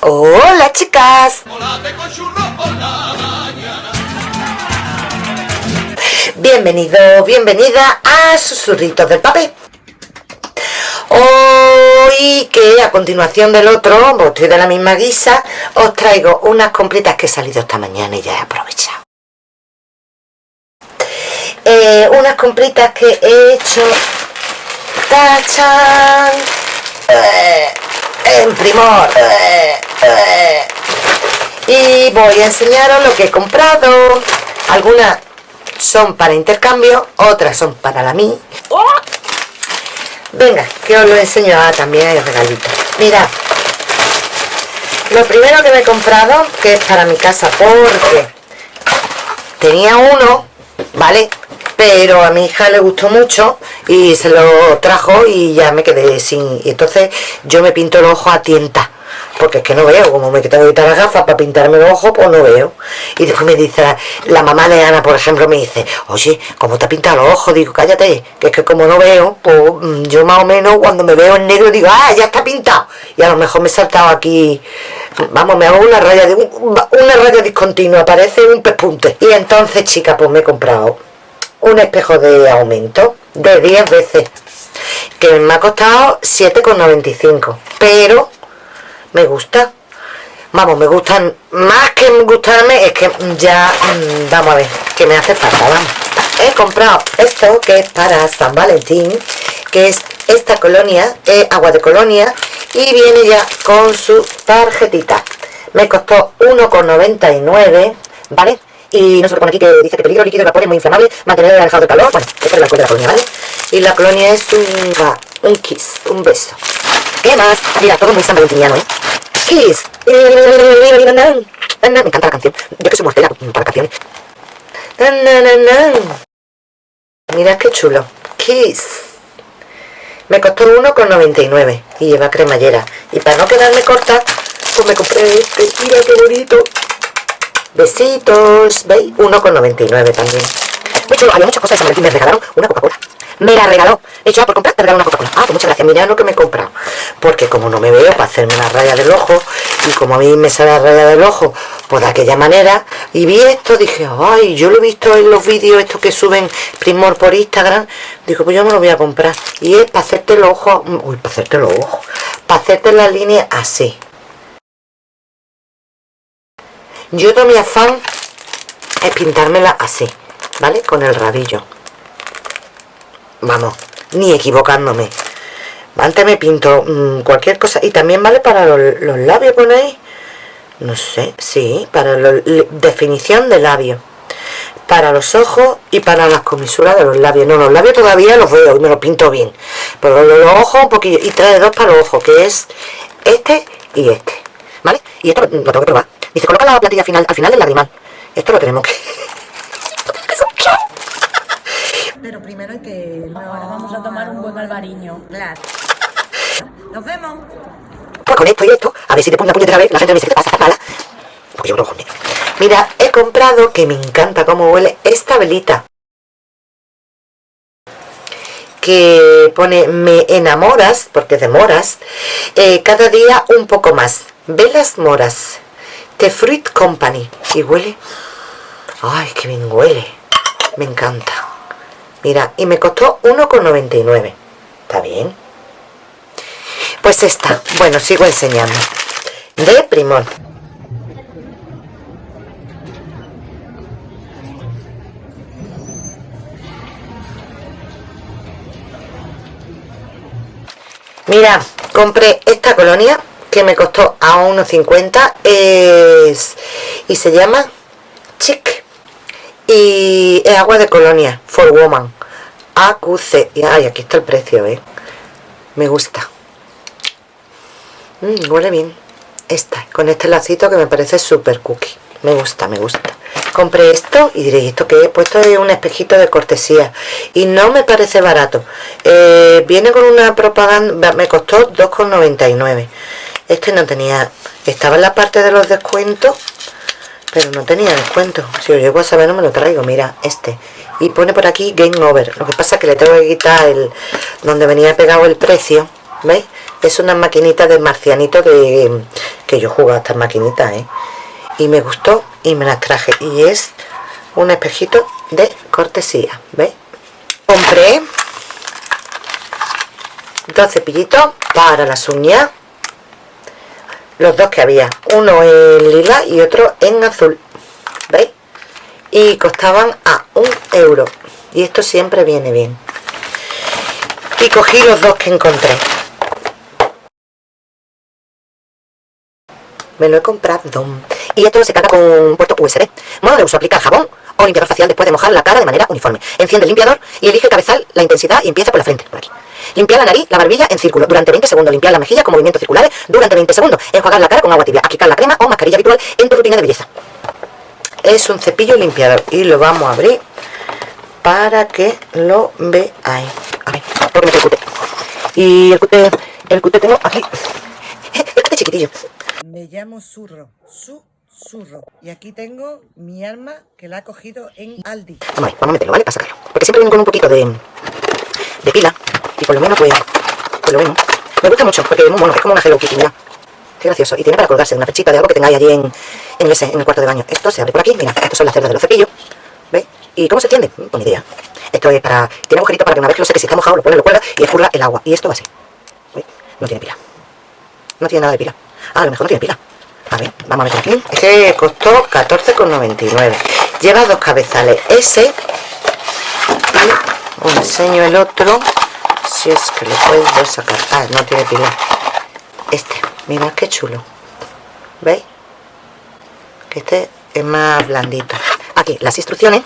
Hola chicas. Bienvenido, bienvenida a Susurritos del Papel. Hoy que a continuación del otro, estoy de la misma guisa, os traigo unas completas que he salido esta mañana y ya he aprovechado. Eh, unas compritas que he hecho en primor. Y voy a enseñaros lo que he comprado. Algunas son para intercambio otras son para la mí venga que os lo enseño. Ah, también hay regalitos. Mirad. Lo primero que me he comprado que es para mi casa porque tenía uno vale pero a mi hija le gustó mucho y se lo trajo y ya me quedé sin y entonces yo me pinto el ojo a tienta porque es que no veo, como me que quitar las gafas para pintarme los ojos, pues no veo. Y después me dice, la, mamá de Ana, por ejemplo, me dice, oye, ¿cómo te has pintado los ojos? Digo, cállate, que es que como no veo, pues mm, yo más o menos cuando me veo en negro digo, ah, ya está pintado. Y a lo mejor me he saltado aquí, vamos, me hago una raya, de, una raya discontinua, parece un pespunte. Y entonces, chica, pues me he comprado un espejo de aumento de 10 veces que me ha costado 7,95 pero me gusta. Vamos, me gustan más que gustarme es que ya mm, vamos a ver, que me hace falta vamos. He comprado esto que es para San Valentín que es esta colonia, es agua de colonia y viene ya con su tarjetita. Me costó 1,99 ¿vale? Y no se pone aquí que dice que peligro líquido vapor muy inflamable, mantener alejado de calor, bueno, esta es la de la colonia, ¿vale? Y la colonia es un, un kiss, un beso. ¿Qué más? Mira, todo muy san valentiniano, ¿eh? Kiss. Me encanta la canción. Yo que soy mortera para canciones. Mira qué chulo. Kiss. Me costó 1,99 y lleva cremallera. Y para no quedarme corta, pues me compré este. Mira qué bonito. Besitos, ¿veis? 1,99 también. De hecho, había muchas cosas de San Me regalaron una Coca-Cola. Me la regaló. De hecho, por comprar, te regaló una Coca-Cola. Ah, pues muchas gracias. Mira lo que me he comprado. Porque como no me veo para hacerme la raya del ojo, y como a mí me sale la raya del ojo, pues de aquella manera, y vi esto, dije, ay, yo lo he visto en los vídeos estos que suben Primor por Instagram, digo, pues yo me lo voy a comprar. Y es para hacerte los ojos, uy, para hacerte los ojos, para hacerte la línea así yo todo mi afán es pintármela así vale con el rabillo vamos ni equivocándome. Antes me pinto mm, cualquier cosa. Y también vale para los, labios ponéis no sé sí para la definición de labio para los ojos y para las comisuras de los labios. No los labios todavía los veo y me los pinto bien. Pero los, ojos un poquillo. Y trae dos para los ojos que es este y este vale y esto lo tengo que probar y se coloca la plantilla final, al final del lagrimal. Esto lo tenemos que... Pero primero hay que... Ahora vamos a tomar un buen albariño. Claro. Nos vemos. Pues con esto y esto, a ver si te pongo una puñetera vez, la gente me dice que te pasa, mala. Porque yo creo que Mira, he comprado, que me encanta cómo huele, esta velita. Que pone, me enamoras, porque de moras, eh, cada día un poco más. Velas moras. The Fruit Company. Y huele... ¡Ay, qué bien huele! Me encanta. Mira, y me costó 1,99. ¿Está bien? Pues esta. Bueno, sigo enseñando. De Primor. Mira, compré esta colonia que me costó a 1,50 es y se llama Chic. Y es agua de colonia for woman. AQC y ay, aquí está el precio ¿eh? me gusta. Mm, huele bien. Esta con este lacito que me parece súper cookie. Me gusta, me gusta. Compré esto y diréis, ¿esto que he puesto es un espejito de cortesía. Y no me parece barato. Eh, viene con una propaganda me costó 2,99 este no tenía estaba en la parte de los descuentos pero no tenía descuento si os llego a saber no me lo traigo mira este y pone por aquí game over lo que pasa es que le tengo que quitar el donde venía pegado el precio ¿veis? es una maquinita de marcianito de que yo jugaba estas maquinitas ¿eh? y me gustó y me las traje y es un espejito de cortesía ¿veis? compré dos cepillitos para las uñas los dos que había. Uno en lila y otro en azul. ¿veis? y costaban a un euro. Y esto siempre viene bien. Y cogí los dos que encontré. Me lo he comprado. Y esto se carga con puerto USB modo de uso aplica jabón o limpiador facial después de mojar la cara de manera uniforme enciende el limpiador y elige el cabezal la intensidad y empieza por la frente por aquí Limpiar la nariz, la barbilla en círculo durante 20 segundos. Limpiar la mejilla con movimientos circulares durante 20 segundos. Enjuagar la cara con agua tibia. Aplicar la crema o mascarilla habitual en tu rutina de belleza. Es un cepillo limpiador y lo vamos a abrir para que lo veáis. A ver, porque me el cute. Y el cute, el cute tengo aquí. El cute chiquitillo. Me llamo Surro. Su Surro. Y aquí tengo mi arma que la ha cogido en Aldi. Vamos a meterlo, ¿vale? Para sacarlo. Porque siempre viene con un poquito de, de pila y por lo menos pues, pues lo vemos me gusta mucho porque es como una Hello Kitty, mira qué gracioso, y tiene para colgarse una pechita de algo que tengáis allí en, en, ese, en el cuarto de baño esto se abre por aquí, mira, estos son las cerdas de los cepillos ¿veis? ¿y cómo se extiende? Pues ni idea esto es para, tiene agujerito para que una vez que lo seque, si está mojado, lo pone, lo cuelga y escurra el agua y esto va así no tiene pila no tiene nada de pila ah, a lo mejor no tiene pila a ver, vamos a meter aquí. Este costó 14,99 lleva dos cabezales. Ese os enseño el otro si es que lo puedo sacar. Ah, no tiene pila este, mirad qué chulo. ¿veis? que este es más blandito. Aquí las instrucciones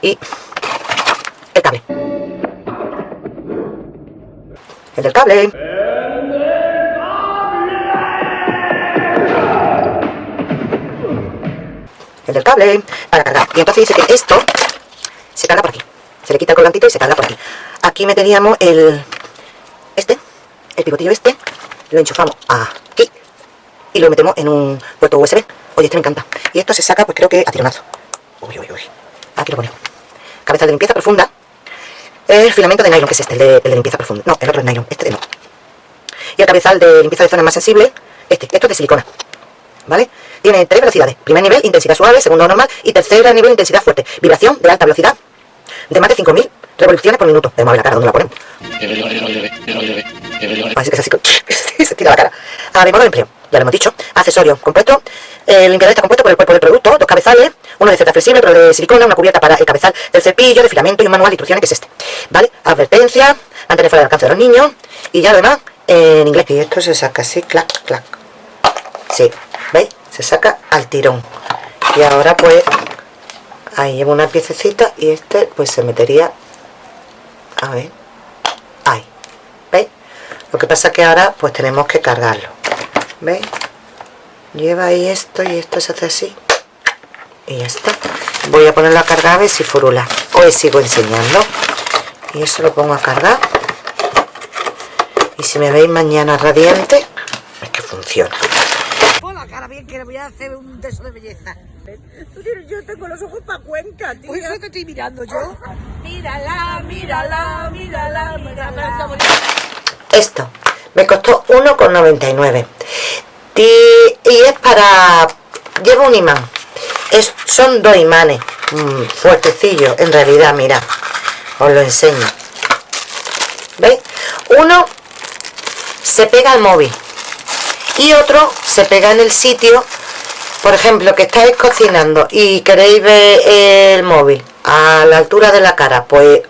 y el cable. El del cable el del cable para cargar y entonces dice que esto se carga por aquí. Se le quita el colgantito y se carga por aquí. Aquí meteríamos el este el pivotillo este lo enchufamos aquí y lo metemos en un puerto USB oye este me encanta. Y esto se saca pues creo que a tironazo uy uy uy. Aquí lo ponemos. Cabeza de limpieza profunda. El filamento de nylon que es este el de, limpieza profunda. No el otro es nylon este de no y el cabezal de limpieza de zonas más sensibles este. Esto es de silicona ¿vale? Tiene tres velocidades. Primer nivel, intensidad suave, segundo normal y tercer nivel, intensidad fuerte. Vibración de alta velocidad de más de 5000 revoluciones por minuto. Vamos a ver la cara, ¿dónde la ponemos? Así que es así, se tira la cara. A ver, modo de empleo, ya lo hemos dicho. Accesorio compuesto. El limpiador está compuesto por el cuerpo del producto, dos cabezales, uno de cerda flexible, otro de silicona, una cubierta para el cabezal del cepillo, de filamento y un manual de instrucciones que es este. ¿Vale? Advertencia, mantener fuera del alcance de los niños y ya lo demás en inglés. Y esto se saca así, clac, clac. Sí, ¿veis? Se saca al tirón. Y ahora pues ahí llevo una piececita y este pues se metería a ver ahí ¿veis? lo que pasa que ahora pues tenemos que cargarlo ¿veis? lleva ahí esto y esto se hace así y ya está voy a ponerlo a cargar a ver si furula hoy sigo enseñando y eso lo pongo a cargar y si me veis mañana radiante es que funciona cara bien que le voy a hacer un beso de belleza. Yo tengo los ojos para Cuenca, tío. Eso te estoy mirando yo. Mírala, mírala, mírala, mírala. Esto me costó 1,99 y, y es para... lleva un imán es, son dos imanes mm, fuertecillos en realidad, mira os lo enseño ¿veis? uno se pega al móvil y otro se pega en el sitio por ejemplo que estáis cocinando y queréis ver el móvil a la altura de la cara pues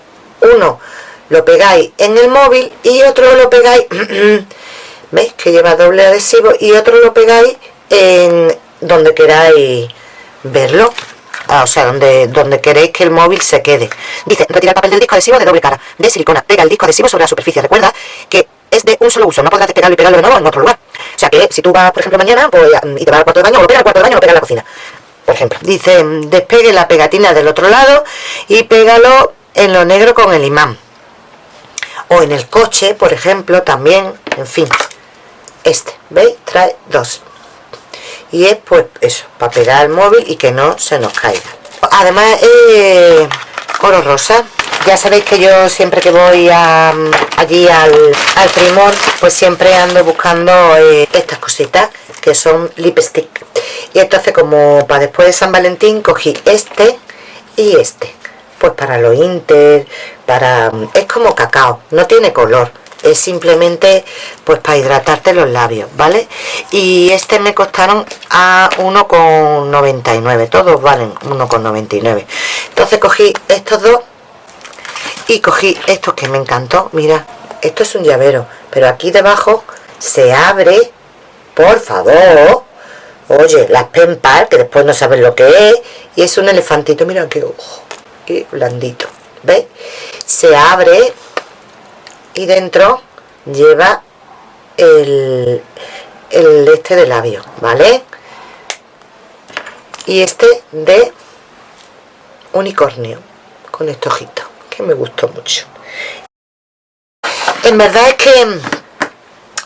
uno lo pegáis en el móvil y otro lo pegáis veis que lleva doble adhesivo y otro lo pegáis en donde queráis verlo ah, o sea, donde, donde queréis que el móvil se quede. Dice, retira el papel del disco adhesivo de doble cara, de silicona, pega el disco adhesivo sobre la superficie. Recuerda que es de un solo uso, no podrás pegarlo y pegarlo de nuevo en otro lugar. O sea que si tú vas, por ejemplo, mañana pues, y te vas al cuarto de baño, o lo al cuarto de baño o lo pega en la cocina. Por ejemplo, dice, despegue la pegatina del otro lado y pégalo en lo negro con el imán. O en el coche, por ejemplo, también, en fin. Este, ¿veis? Trae dos. Y es pues eso, para pegar el móvil y que no se nos caiga. Además, eh, oro rosa ya sabéis que yo siempre que voy allí al, al primor pues siempre ando buscando eh, estas cositas que son lipstick. Y entonces como para después de San Valentín cogí este y este. Pues para los inter para es como cacao no tiene color. Es simplemente pues para hidratarte los labios vale y este me costaron a 1,99 todos valen 1,99 entonces cogí estos dos y cogí estos que me encantó. Mira esto es un llavero pero aquí debajo se abre. Por favor. Oye las pen que después no saben lo que es. Y es un elefantito mira qué ojo qué blandito. ¿veis? se abre y dentro lleva el, el este de labio ¿vale? y este de unicornio con este ojito me gustó mucho. En verdad es que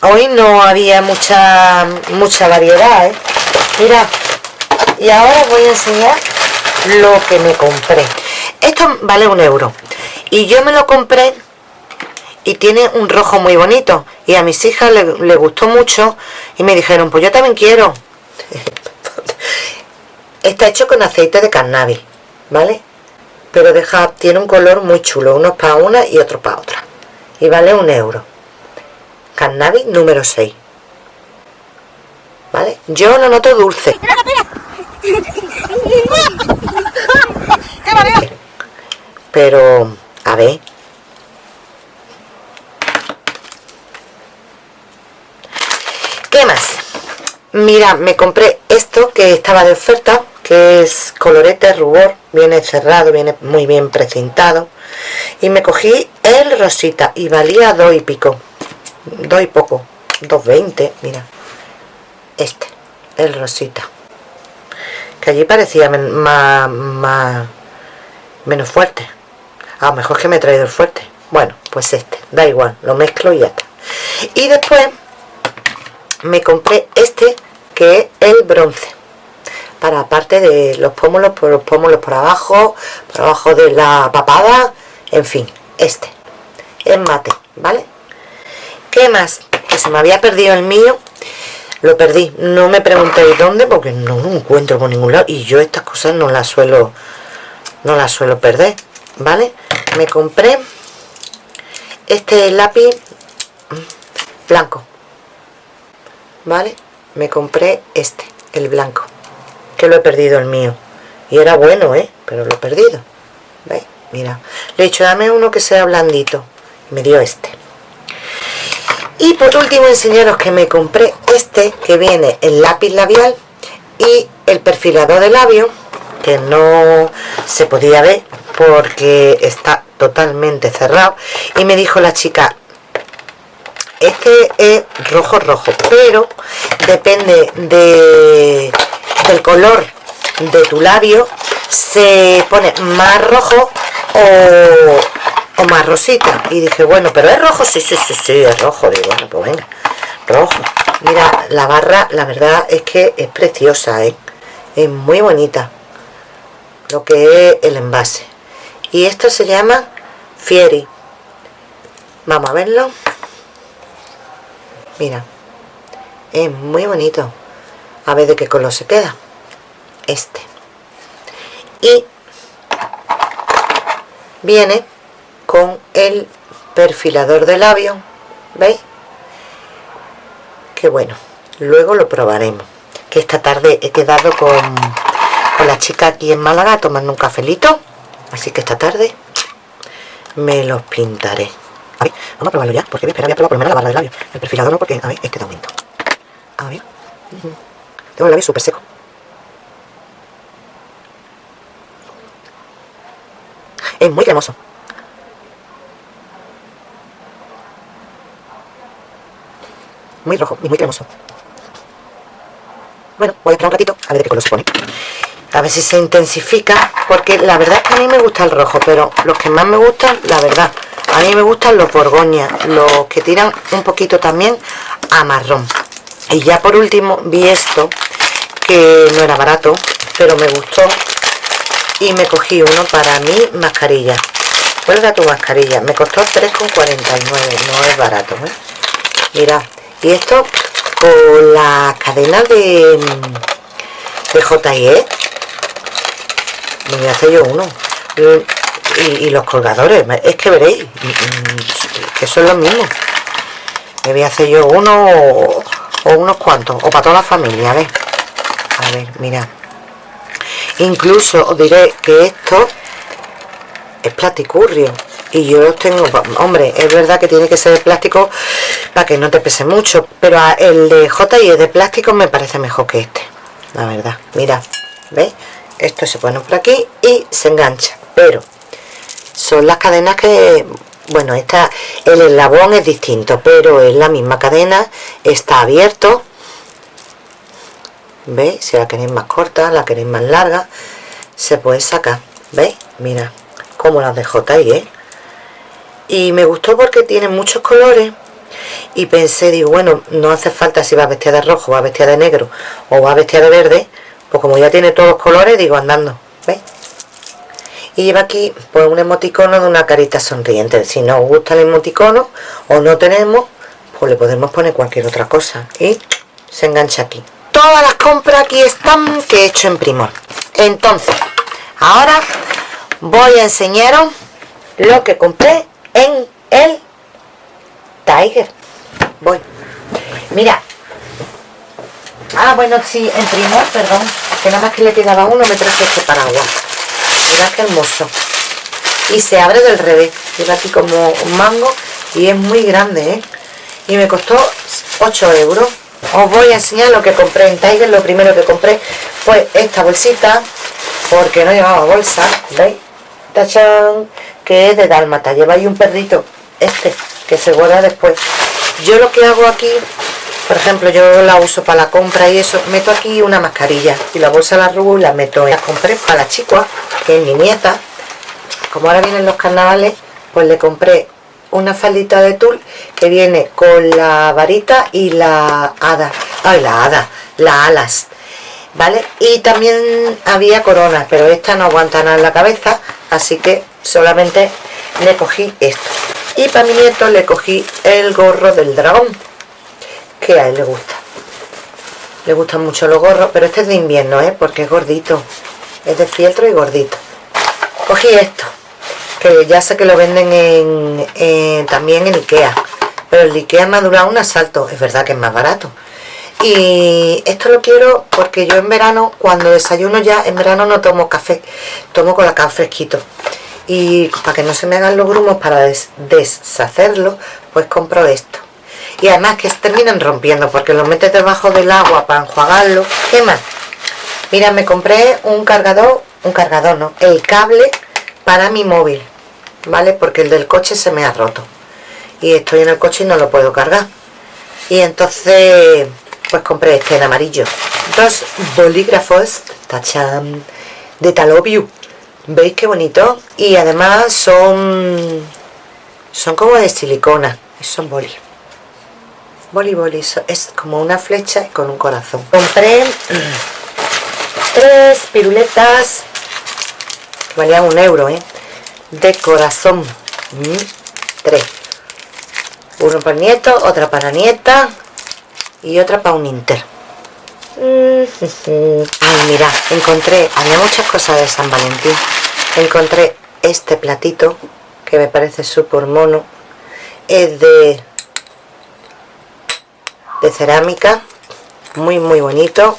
hoy no había mucha mucha variedad ¿eh? mira y ahora voy a enseñar lo que me compré. Esto vale un euro. Y yo me lo compré y tiene un rojo muy bonito. Y a mis hijas le, gustó mucho y me dijeron pues yo también quiero está hecho con aceite de cannabis vale pero deja tiene un color muy chulo unos para una y otro para otra. Y vale un euro. Cannabis número 6 ¿vale? yo lo noto dulce. Pero a ver. ¿qué más? mira, me compré esto que estaba de oferta que es colorete rubor viene cerrado, viene muy bien precintado. Y me cogí el rosita y valía dos y pico. Dos y poco, 2.20 mira. Este, el rosita. Que allí parecía más, más menos fuerte. A lo mejor que me he traído el fuerte. Bueno, pues este, da igual, lo mezclo y ya está. Y después me compré este que es el bronce para aparte de los pómulos por los pómulos por abajo por abajo de la papada en fin, este es mate, ¿vale? ¿qué más? que se me había perdido el mío lo perdí, no me preguntéis dónde porque no lo encuentro por ningún lado y yo estas cosas no las suelo no las suelo perder ¿vale? me compré este lápiz blanco ¿vale? me compré este, el blanco que lo he perdido el mío. Y era bueno, ¿eh? pero lo he perdido. ¿veis? mira, le he dicho dame uno que sea blandito y me dio este. Y por último enseñaros que me compré este que viene el lápiz labial y el perfilador de labio que no se podía ver porque está totalmente cerrado. Y me dijo la chica este es rojo rojo pero depende de, del color de tu labio se pone más rojo o, o más rosita. Y dije bueno pero es rojo sí sí sí sí es rojo. Digo bueno pues venga rojo mira la barra la verdad es que es preciosa ¿eh? es muy bonita lo que es el envase. Y esto se llama Fieri. Vamos a verlo. Mira es muy bonito a ver de qué color se queda este y viene con el perfilador de labio ¿veis? que bueno luego lo probaremos que esta tarde he quedado con, con la chica aquí en Málaga tomando un cafelito así que esta tarde me los pintaré a ver, vamos a probarlo ya, porque voy a esperar, voy a probar por lo menos la barra de labio. El perfilador no, porque, a ver, este da aumento. A ver. Tengo el labio súper seco. Es muy cremoso. Muy rojo y muy cremoso. Bueno, voy a esperar un ratito a ver qué color se pone. A ver si se intensifica, porque la verdad es que a mí me gusta el rojo, pero los que más me gustan, la verdad, a mí me gustan los borgoñas los que tiran un poquito también a marrón y ya por último vi esto que no era barato pero me gustó y me cogí uno para mi mascarilla ¿cuál era tu mascarilla? me costó 3,49 no es barato ¿eh? mira y esto con la cadena de, de JIE. Me voy a hacer yo uno. Y, los colgadores, es que veréis, que son los mismos. Me voy a hacer yo uno o, unos cuantos, o para toda la familia, a. A ver, mira. Incluso os diré que esto es platicurrio y yo los tengo, hombre, es verdad que tiene que ser de plástico para que no te pese mucho, pero el de J&E de plástico me parece mejor que este, la verdad, mira, ¿veis? Esto se pone por aquí y se engancha, pero son las cadenas que, bueno, esta, el eslabón es distinto, pero es la misma cadena, está abierto, ¿veis? Si la queréis más corta, la queréis más larga, se puede sacar, ¿veis? Mira, como las de J&E, y me gustó porque tiene muchos colores y pensé, digo, bueno, no hace falta si va vestir de rojo, va vestir de negro o va vestir de verde, pues como ya tiene todos los colores, digo, andando, ¿veis? Y lleva aquí pues un emoticono de una carita sonriente, si no os gusta el emoticono o no tenemos, pues le podemos poner cualquier otra cosa y se engancha aquí. Todas las compras aquí están que he hecho en Primor. Entonces, ahora voy a enseñaros lo que compré en el Tiger. Voy. Mira. Ah, bueno, sí, en primor, perdón. Que nada más que le quedaba uno, me traje este paraguas. Mira qué hermoso. Y se abre del revés. Lleva aquí como un mango y es muy grande, ¿eh? Y me costó 8 euros. Os voy a enseñar lo que compré en Tiger. Lo primero que compré fue esta bolsita, porque no llevaba bolsa, ¿veis? ¡Tachán! que es de dálmata lleva ahí un perrito este que se guarda después yo lo que hago aquí por ejemplo yo la uso para la compra y eso meto aquí una mascarilla y la bolsa la rubo y la meto la compré para la chica que es mi nieta como ahora vienen los carnavales pues le compré una faldita de tul que viene con la varita y la hada. Ay la hada las alas vale y también había coronas pero esta no aguanta nada en la cabeza así que solamente le cogí esto y para mi nieto le cogí el gorro del dragón que a él le gusta. Le gustan mucho los gorros pero este es de invierno ¿eh? porque es gordito. Es de fieltro y gordito. Cogí esto que ya sé que lo venden en, también en Ikea pero el Ikea me ha durado un asalto es verdad que es más barato. Y esto lo quiero porque yo en verano cuando desayuno ya en verano no tomo café tomo colacao fresquito. Y para que no se me hagan los grumos para deshacerlo pues compro esto. Y además que se terminan rompiendo porque lo metes debajo del agua para enjuagarlo. ¿qué más? mira me compré un cargador un cargador no, el cable para mi móvil ¿vale? porque el del coche se me ha roto. Y estoy en el coche y no lo puedo cargar. Y entonces pues compré este en amarillo. Dos bolígrafos tachan de Talobio. ¿Veis qué bonito? Y además son son como de silicona. Son boli. Boli boli. Es como una flecha con un corazón. Compré tres piruletas valían un euro ¿eh? de corazón mm, tres uno para nieto, otra para nieta y otra para un inter Ay, mira, encontré, había muchas cosas de San Valentín. Encontré este platito, que me parece súper mono. Es de, de cerámica, muy muy bonito.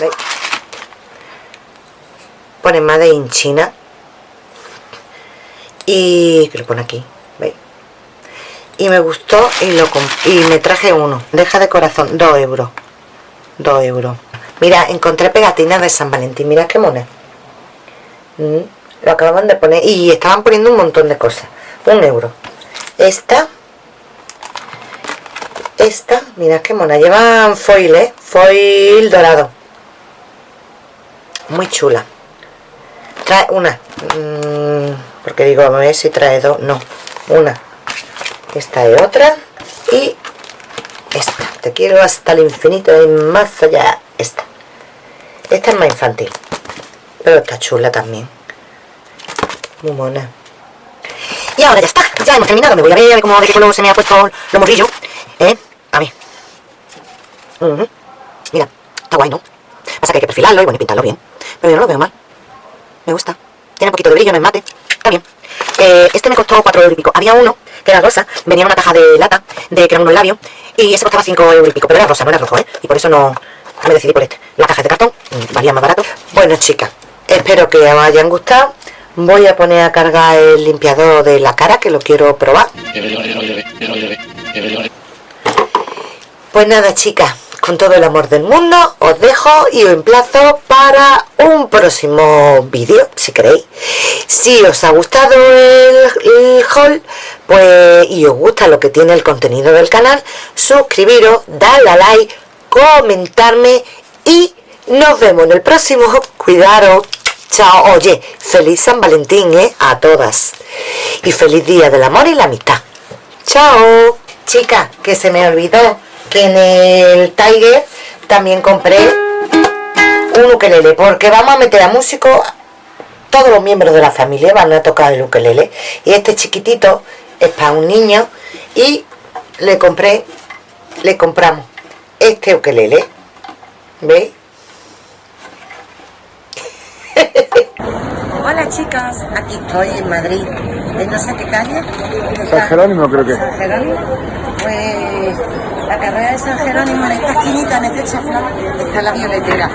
¿Veis? Pone Made in China. Y que lo pone aquí, ¿veis? Y me gustó y, lo y me traje uno. Deja de corazón, 2 euros. 2 euros mira encontré pegatinas de San Valentín mira qué mona mm, lo acababan de poner y estaban poniendo un montón de cosas un euro esta esta mira qué mona llevan foil eh foil dorado muy chula trae una. Mm, porque digo a ver si trae dos. No una. Esta es otra. Y esta. Te quiero hasta el infinito y más allá. Esta. Esta es más infantil. Pero está chula también. Muy mona. Y ahora ya está, ya hemos terminado. Me voy a ver, a cómo de qué color se me ha puesto los morrillos ¿eh? a ver. Mira, está guay, ¿no? Pasa que hay que perfilarlo y bueno, y pintarlo bien. Pero yo no lo veo mal. Me gusta. Tiene un poquito de brillo, no es mate. Está bien. Eh, este me costó 4 euros y pico. Había uno que era rosa, venía en una caja de lata, de que eran unos labios, y ese costaba 5 euros y pico, pero era rosa, no era rojo, ¿eh? Y por eso no me decidí por este. La caja de cartón mm, valía más barato. Bueno, chicas, espero que os hayan gustado. Voy a poner a cargar el limpiador de la cara, que lo quiero probar. Pues nada, chicas, con todo el amor del mundo, os dejo y os emplazo para un próximo vídeo, si queréis. Si os ha gustado el, haul, pues, y os gusta lo que tiene el contenido del canal, suscribiros, darle a like, comentarme y nos vemos en el próximo. Cuidaros. Chao. Oye, feliz San Valentín, ¿eh? A todas. Y feliz Día del Amor y la Amistad. Chao. Chicas, que se me olvidó que en el Tiger también compré un ukelele, porque vamos a meter a músicos, todos los miembros de la familia van a tocar el ukelele, y este chiquitito es para un niño, y le compré, le compramos este ukelele, ¿veis? Hola chicas, aquí estoy en Madrid, en no sé qué calle. San Jerónimo creo que. San Jerónimo, pues la carrera de San Jerónimo en esta esquinita, en este chaflán, está la violetera.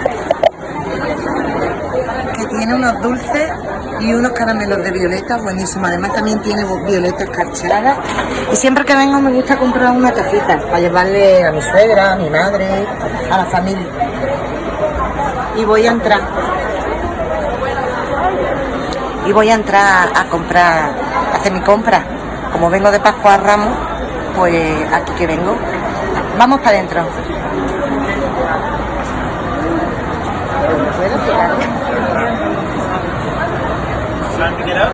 Que tiene unos dulces y unos caramelos de violeta buenísimos. Además también tiene violetas escarchadas. Y siempre que vengo me gusta comprar una tacita para llevarle a mi suegra, a mi madre, a la familia. Y voy a entrar. Y voy a entrar a comprar, a hacer mi compra. Como vengo de Pascua a Ramos, pues aquí que vengo. Vamos para adentro.